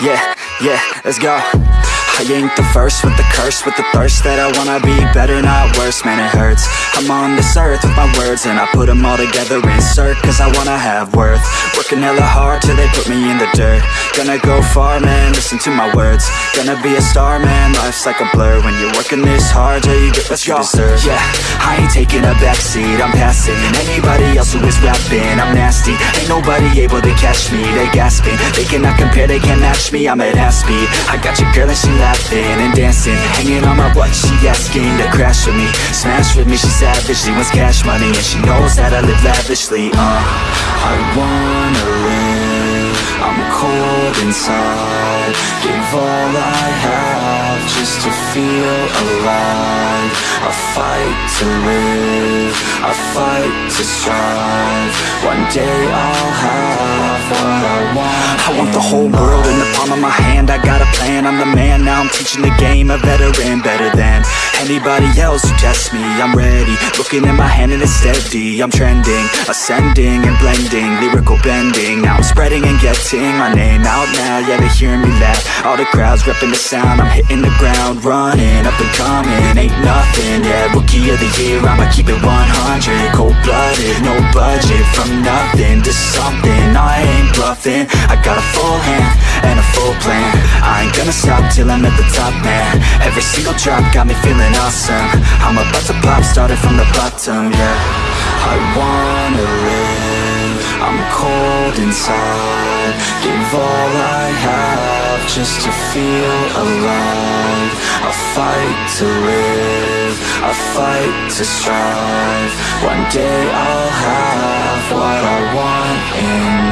Yeah, yeah, let's go. I ain't the first with the curse With the thirst that I wanna be better, not worse. Man, it hurts. I'm on this earth with my words And I put them all together, insert Cause I wanna have worth. Working hella hard till they put me in the dirt. Gonna go far, man, listen to my words. Gonna be a star, man, life's like a blur. When you're working this hard, yeah, you get what Let's you go. deserve. Yeah, I ain't taking a backseat, I'm passing Anybody else who is rapping, I'm nasty. Ain't nobody able to catch me, they gasping. They cannot compare, they can't match me, I'm at half speed. I got your girl and she laughing and dancing. Hanging on my butt, she asking to crash with me. Smash with me, she savage, she wants cash money And she knows that I live lavishly, uh I wanna live, I'm cold inside. Give all I have just to feel alive. I fight to live, I fight to strive. One day I'll have what I want. I want the whole world in the palm of my hand. I got a plan, I'm the man Now. I'm teaching the game, a veteran Better than anybody else who tests me I'm ready, looking at my hand and it's steady. I'm trending, ascending and blending Lyrical bending, now I'm spreading and getting My name out now, yeah they hearing me laugh. All the crowds repping the sound. I'm hitting the ground, running, up and coming. Ain't nothing, yeah, rookie of the year. I'ma keep it 100, cold-blooded No budget, from nothing to something I got a full hand and a full plan. I ain't gonna stop till I'm at the top, man. Every single drop got me feeling awesome. I'm about to pop, started from the bottom, yeah. I wanna live, I'm cold inside. Give all I have just to feel alive. I fight to live, I fight to strive. One day I'll have what I want in